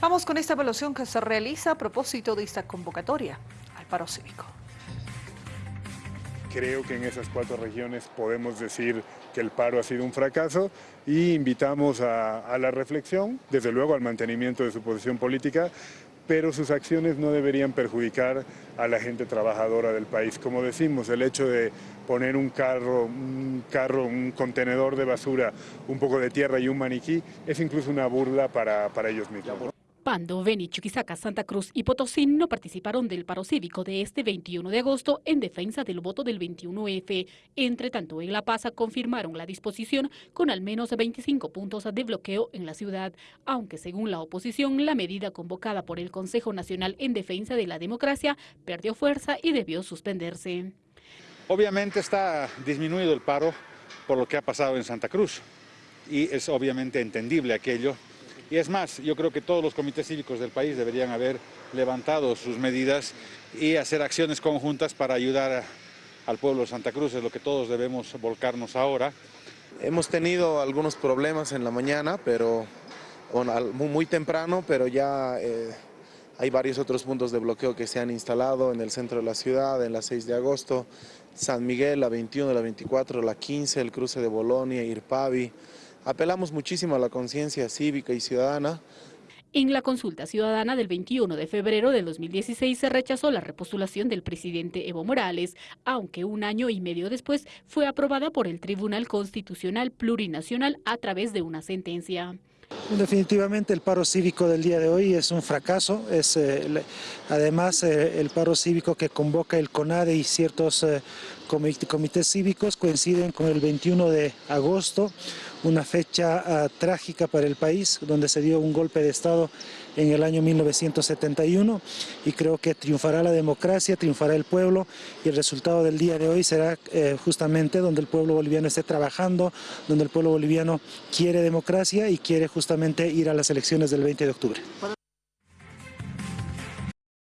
Vamos con esta evaluación que se realiza a propósito de esta convocatoria al paro cívico. Creo que en esas cuatro regiones podemos decir que el paro ha sido un fracaso y invitamos a, la reflexión, desde luego al mantenimiento de su posición política, pero sus acciones no deberían perjudicar a la gente trabajadora del país. Como decimos, el hecho de poner un carro, un carro, un contenedor de basura, un poco de tierra y un maniquí, es incluso una burla para ellos mismos. Pando, Beni, Chuquisaca, Santa Cruz y Potosí no participaron del paro cívico de este 21 de agosto en defensa del voto del 21F. Entre tanto, en La Paz confirmaron la disposición con al menos 25 puntos de bloqueo en la ciudad, aunque según la oposición, la medida convocada por el Consejo Nacional en Defensa de la Democracia perdió fuerza y debió suspenderse. Obviamente está disminuido el paro por lo que ha pasado en Santa Cruz y es obviamente entendible aquello y es más, yo creo que todos los comités cívicos del país deberían haber levantado sus medidas y hacer acciones conjuntas para ayudar a, al pueblo de Santa Cruz, es lo que todos debemos volcarnos ahora. Hemos tenido algunos problemas en la mañana, pero bueno, muy temprano, pero ya eh, hay varios otros puntos de bloqueo que se han instalado en el centro de la ciudad, en la 6 de agosto, San Miguel, la 21, la 24, la 15, el cruce de Bolonia, Irpavi, Apelamos muchísimo a la conciencia cívica y ciudadana. En la consulta ciudadana del 21 de febrero del 2016 se rechazó la repostulación del presidente Evo Morales, aunque un año y medio después fue aprobada por el Tribunal Constitucional Plurinacional a través de una sentencia. Definitivamente el paro cívico del día de hoy es un fracaso, es eh, además eh, el paro cívico que convoca el CONADE y ciertos eh, comités cívicos coinciden con el 21 de agosto, una fecha uh, trágica para el país, donde se dio un golpe de Estado en el año 1971 y creo que triunfará la democracia, triunfará el pueblo y el resultado del día de hoy será eh, justamente donde el pueblo boliviano esté trabajando, donde el pueblo boliviano quiere democracia y quiere justamente ir a las elecciones del 20 de octubre.